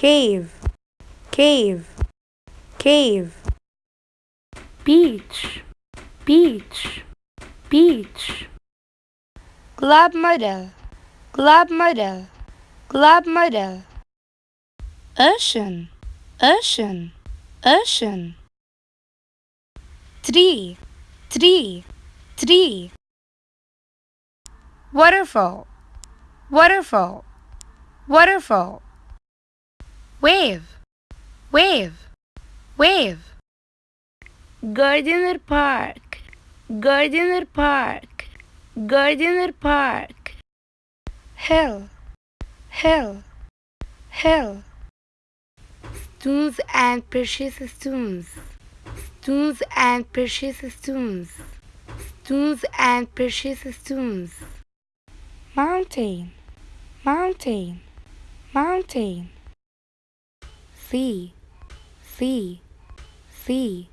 cave. Cave. Cave. Beach. Beach. Beach. Glob model glob model glob model ocean. Ocean. Ocean. Tree. Tree. Tree. Waterfall. Waterfall. Waterfall wave. Wave. Wave. Gardiner Park. Gardiner Park. Gardiner Park. Hill. Hill. Hill. Stones and precious stones. Stones and precious stones. Stones and precious stones. Mountain. Mountain. Mountain sea sea sea